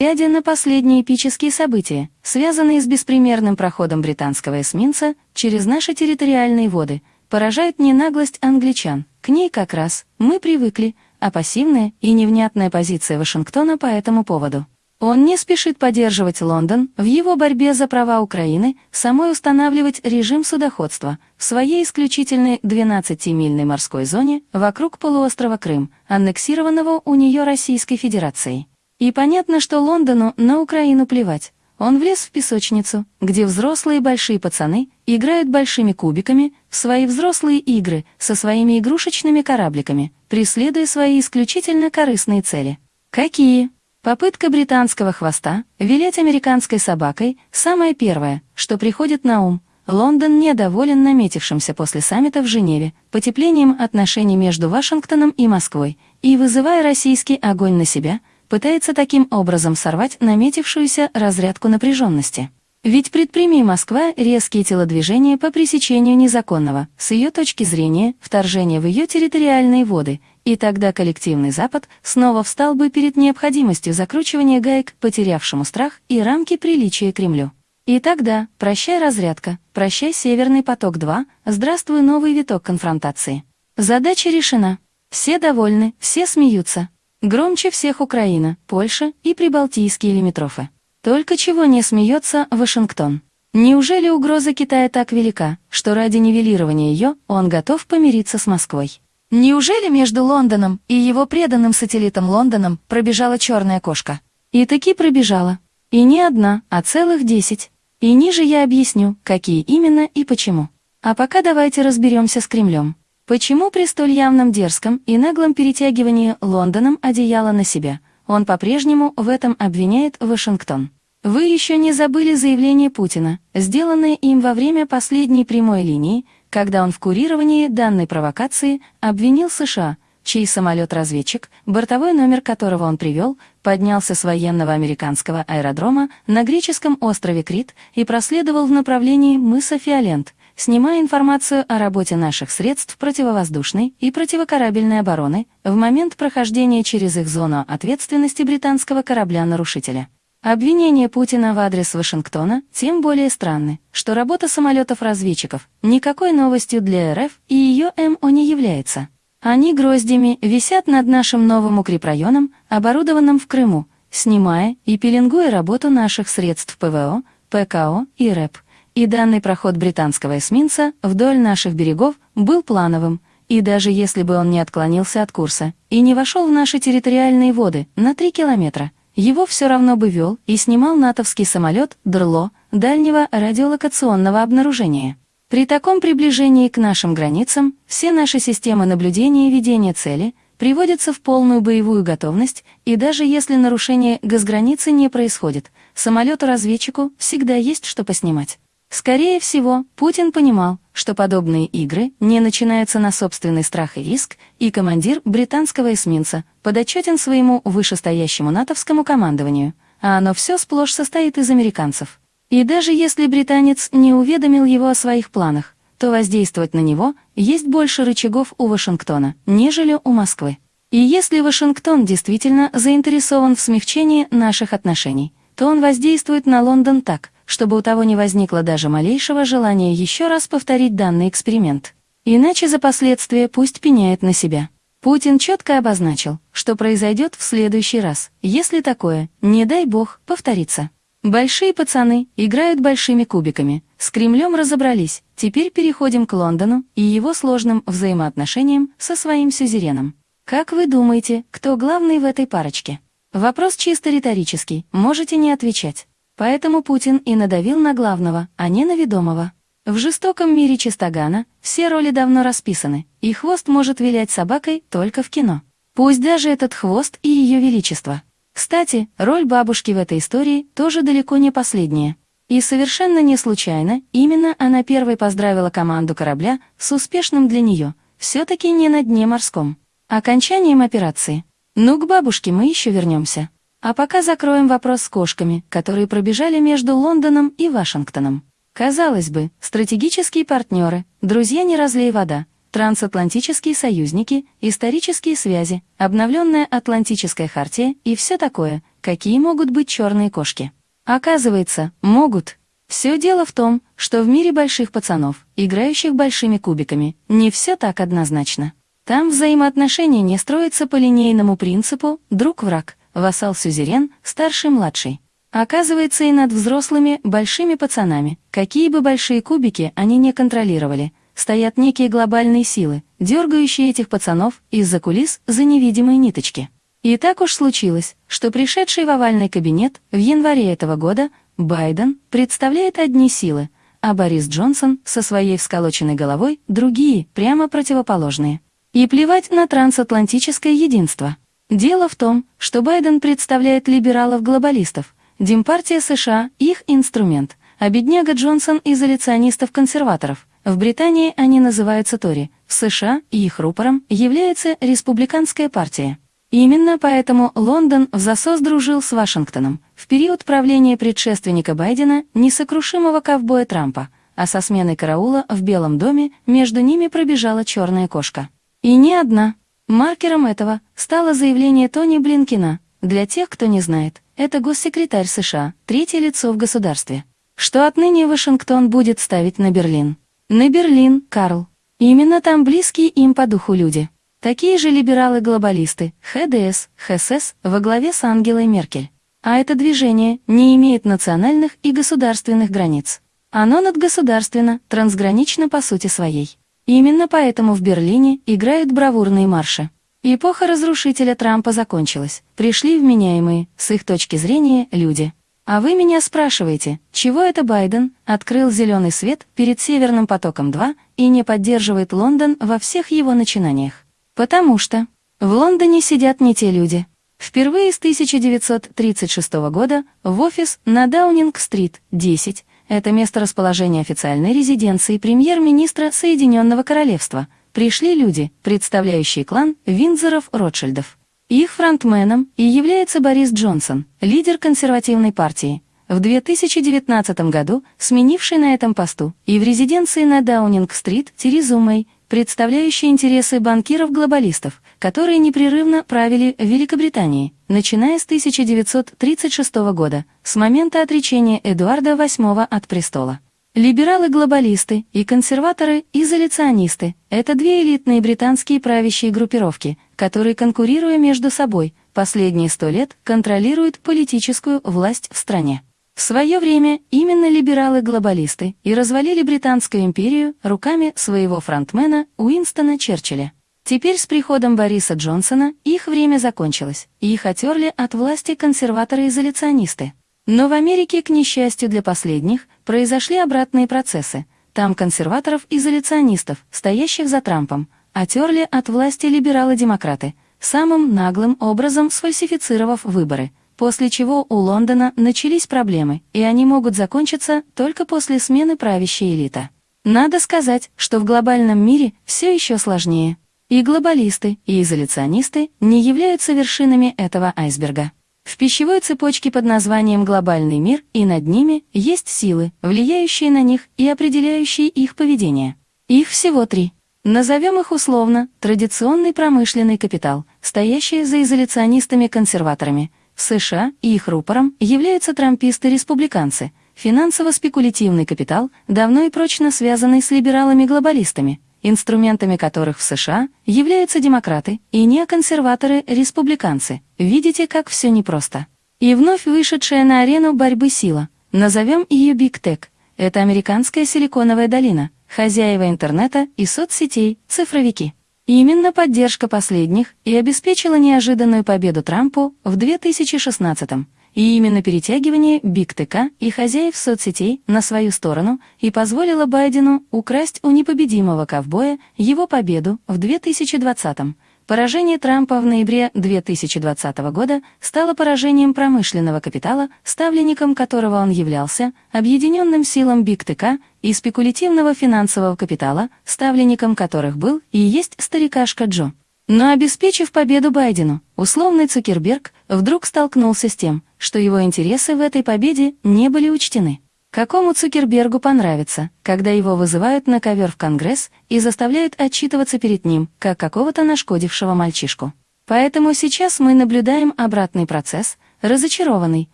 Глядя на последние эпические события, связанные с беспримерным проходом британского эсминца через наши территориальные воды, поражает не наглость англичан, к ней как раз мы привыкли, а пассивная и невнятная позиция Вашингтона по этому поводу. Он не спешит поддерживать Лондон в его борьбе за права Украины, самой устанавливать режим судоходства в своей исключительной 12-мильной морской зоне вокруг полуострова Крым, аннексированного у нее Российской Федерацией. И понятно, что Лондону на Украину плевать. Он влез в песочницу, где взрослые большие пацаны играют большими кубиками в свои взрослые игры со своими игрушечными корабликами, преследуя свои исключительно корыстные цели. Какие? Попытка британского хвоста вилять американской собакой – самое первое, что приходит на ум. Лондон недоволен наметившимся после саммита в Женеве потеплением отношений между Вашингтоном и Москвой и, вызывая российский огонь на себя – пытается таким образом сорвать наметившуюся разрядку напряженности. Ведь предприми Москва резкие телодвижения по пресечению незаконного, с ее точки зрения, вторжения в ее территориальные воды, и тогда коллективный Запад снова встал бы перед необходимостью закручивания гаек, потерявшему страх и рамки приличия Кремлю. И тогда, прощай разрядка, прощай Северный поток-2, здравствуй новый виток конфронтации. Задача решена. Все довольны, все смеются, Громче всех Украина, Польша и прибалтийские лимитрофы. Только чего не смеется Вашингтон. Неужели угроза Китая так велика, что ради нивелирования ее он готов помириться с Москвой? Неужели между Лондоном и его преданным сателлитом Лондоном пробежала черная кошка? И таки пробежала. И не одна, а целых десять. И ниже я объясню, какие именно и почему. А пока давайте разберемся с Кремлем. Почему при столь явном дерзком и наглом перетягивании Лондоном одеяла на себя, он по-прежнему в этом обвиняет Вашингтон? Вы еще не забыли заявление Путина, сделанное им во время последней прямой линии, когда он в курировании данной провокации обвинил США, чей самолет-разведчик, бортовой номер которого он привел, поднялся с военного американского аэродрома на греческом острове Крит и проследовал в направлении мыса Фиолент, снимая информацию о работе наших средств противовоздушной и противокорабельной обороны в момент прохождения через их зону ответственности британского корабля-нарушителя. Обвинения Путина в адрес Вашингтона тем более странны, что работа самолетов-разведчиков никакой новостью для РФ и ее МО не является. Они гроздями висят над нашим новым укрепрайоном, оборудованным в Крыму, снимая и пеленгуя работу наших средств ПВО, ПКО и РЭП – и данный проход британского эсминца вдоль наших берегов был плановым, и даже если бы он не отклонился от курса и не вошел в наши территориальные воды на 3 километра, его все равно бы вел и снимал натовский самолет «Дрло» дальнего радиолокационного обнаружения. При таком приближении к нашим границам все наши системы наблюдения и ведения цели приводятся в полную боевую готовность, и даже если нарушение газграницы не происходит, самолету-разведчику всегда есть что поснимать. Скорее всего, Путин понимал, что подобные игры не начинаются на собственный страх и риск, и командир британского эсминца подотчетен своему вышестоящему натовскому командованию, а оно все сплошь состоит из американцев. И даже если британец не уведомил его о своих планах, то воздействовать на него есть больше рычагов у Вашингтона, нежели у Москвы. И если Вашингтон действительно заинтересован в смягчении наших отношений, то он воздействует на Лондон так – чтобы у того не возникло даже малейшего желания еще раз повторить данный эксперимент. Иначе за последствия пусть пеняет на себя. Путин четко обозначил, что произойдет в следующий раз, если такое, не дай бог, повторится. Большие пацаны играют большими кубиками. С Кремлем разобрались, теперь переходим к Лондону и его сложным взаимоотношениям со своим сюзереном. Как вы думаете, кто главный в этой парочке? Вопрос чисто риторический, можете не отвечать. Поэтому Путин и надавил на главного, а не на ведомого. В жестоком мире Чистогана все роли давно расписаны, и хвост может вилять собакой только в кино. Пусть даже этот хвост и ее величество. Кстати, роль бабушки в этой истории тоже далеко не последняя. И совершенно не случайно именно она первой поздравила команду корабля с успешным для нее, все-таки не на дне морском, окончанием операции. Ну, к бабушке мы еще вернемся. А пока закроем вопрос с кошками, которые пробежали между Лондоном и Вашингтоном. Казалось бы, стратегические партнеры, друзья не разлей вода, трансатлантические союзники, исторические связи, обновленная Атлантическая хартия и все такое, какие могут быть черные кошки. Оказывается, могут. Все дело в том, что в мире больших пацанов, играющих большими кубиками, не все так однозначно. Там взаимоотношения не строятся по линейному принципу «друг-враг», «вассал-сюзерен», «старший-младший». Оказывается, и над взрослыми, большими пацанами, какие бы большие кубики они не контролировали, стоят некие глобальные силы, дергающие этих пацанов из-за кулис за невидимые ниточки. И так уж случилось, что пришедший в овальный кабинет в январе этого года Байден представляет одни силы, а Борис Джонсон со своей всколоченной головой другие, прямо противоположные. И плевать на трансатлантическое единство. Дело в том, что Байден представляет либералов-глобалистов, Демпартия США – их инструмент, а бедняга Джонсон – изоляционистов-консерваторов. В Британии они называются Тори, в США их рупором является республиканская партия. Именно поэтому Лондон в засос дружил с Вашингтоном в период правления предшественника Байдена, несокрушимого ковбоя Трампа, а со сменой караула в Белом доме между ними пробежала черная кошка. И не одна. Маркером этого стало заявление Тони Блинкина. Для тех, кто не знает, это госсекретарь США, третье лицо в государстве. Что отныне Вашингтон будет ставить на Берлин. На Берлин, Карл. Именно там близкие им по духу люди. Такие же либералы-глобалисты, ХДС, ХСС, во главе с Ангелой Меркель. А это движение не имеет национальных и государственных границ. Оно надгосударственно, трансгранично по сути своей. Именно поэтому в Берлине играют бравурные марши. Эпоха разрушителя Трампа закончилась, пришли вменяемые, с их точки зрения, люди. А вы меня спрашиваете, чего это Байден открыл зеленый свет перед Северным потоком-2 и не поддерживает Лондон во всех его начинаниях? Потому что в Лондоне сидят не те люди. Впервые с 1936 года в офис на Даунинг-стрит, 10, это место расположения официальной резиденции премьер-министра Соединенного Королевства, пришли люди, представляющие клан Виндзоров-Ротшильдов. Их фронтменом и является Борис Джонсон, лидер консервативной партии, в 2019 году сменивший на этом посту и в резиденции на Даунинг-стрит Терезу Мэй, представляющий интересы банкиров-глобалистов, которые непрерывно правили в Великобритании, начиная с 1936 года, с момента отречения Эдуарда VIII от престола. Либералы-глобалисты и консерваторы-изоляционисты – это две элитные британские правящие группировки, которые, конкурируя между собой, последние сто лет контролируют политическую власть в стране. В свое время именно либералы-глобалисты и развалили Британскую империю руками своего фронтмена Уинстона Черчилля. Теперь с приходом Бориса Джонсона их время закончилось, и их отерли от власти консерваторы-изоляционисты. Но в Америке, к несчастью для последних, произошли обратные процессы. Там консерваторов-изоляционистов, стоящих за Трампом, отерли от власти либералы-демократы, самым наглым образом сфальсифицировав выборы – после чего у Лондона начались проблемы, и они могут закончиться только после смены правящей элиты. Надо сказать, что в глобальном мире все еще сложнее. И глобалисты, и изоляционисты не являются вершинами этого айсберга. В пищевой цепочке под названием «глобальный мир» и над ними есть силы, влияющие на них и определяющие их поведение. Их всего три. Назовем их условно традиционный промышленный капитал, стоящий за изоляционистами-консерваторами, в США и их рупором являются трамписты-республиканцы, финансово-спекулятивный капитал, давно и прочно связанный с либералами-глобалистами, инструментами которых в США являются демократы и неоконсерваторы-республиканцы. Видите, как все непросто. И вновь вышедшая на арену борьбы сила, назовем ее Big Tech, это американская силиконовая долина, хозяева интернета и соцсетей, цифровики. Именно поддержка последних и обеспечила неожиданную победу Трампу в 2016 -м. И именно перетягивание Биг ТК и хозяев соцсетей на свою сторону и позволило Байдену украсть у непобедимого ковбоя его победу в 2020 -м. Поражение Трампа в ноябре 2020 года стало поражением промышленного капитала, ставленником которого он являлся, объединенным силам Биг ТК и спекулятивного финансового капитала, ставленником которых был и есть старикашка Джо. Но обеспечив победу Байдену, условный Цукерберг вдруг столкнулся с тем, что его интересы в этой победе не были учтены. Какому Цукербергу понравится, когда его вызывают на ковер в Конгресс и заставляют отчитываться перед ним, как какого-то нашкодившего мальчишку? Поэтому сейчас мы наблюдаем обратный процесс, разочарованный,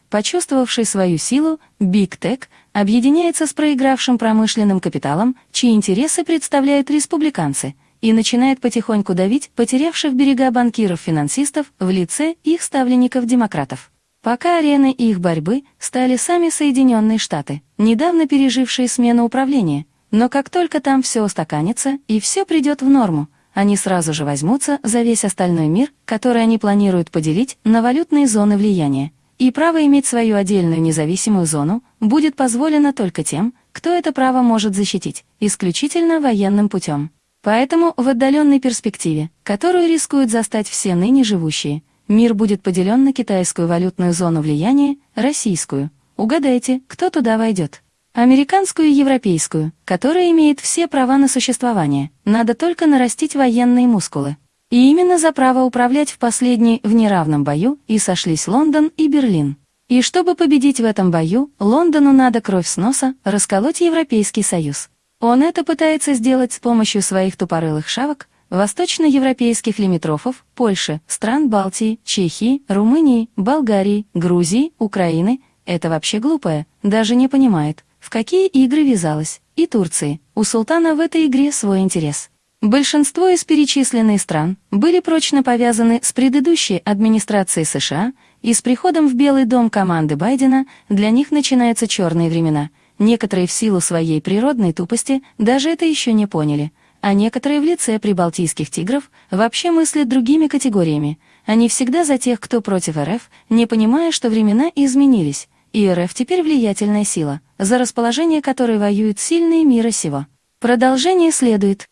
почувствовавший свою силу, Big Tech объединяется с проигравшим промышленным капиталом, чьи интересы представляют республиканцы, и начинает потихоньку давить потерявших берега банкиров-финансистов в лице их ставленников-демократов. Пока ареной их борьбы стали сами Соединенные Штаты, недавно пережившие смену управления, но как только там все устаканится и все придет в норму, они сразу же возьмутся за весь остальной мир, который они планируют поделить на валютные зоны влияния. И право иметь свою отдельную независимую зону будет позволено только тем, кто это право может защитить, исключительно военным путем. Поэтому в отдаленной перспективе, которую рискуют застать все ныне живущие, мир будет поделен на китайскую валютную зону влияния, российскую. Угадайте, кто туда войдет. Американскую и европейскую, которая имеет все права на существование, надо только нарастить военные мускулы. И именно за право управлять в последней в неравном бою и сошлись Лондон и Берлин. И чтобы победить в этом бою, Лондону надо кровь с носа расколоть Европейский Союз. Он это пытается сделать с помощью своих тупорылых шавок, восточноевропейских лимитрофов, Польши, стран Балтии, Чехии, Румынии, Болгарии, Грузии, Украины. Это вообще глупое, даже не понимает, в какие игры вязалась, и Турции. У султана в этой игре свой интерес. Большинство из перечисленных стран были прочно повязаны с предыдущей администрацией США, и с приходом в Белый дом команды Байдена для них начинаются черные времена. Некоторые в силу своей природной тупости даже это еще не поняли, а некоторые в лице прибалтийских тигров вообще мыслят другими категориями. Они всегда за тех, кто против РФ, не понимая, что времена изменились, и РФ теперь влиятельная сила, за расположение которой воюют сильные мира сего. Продолжение следует.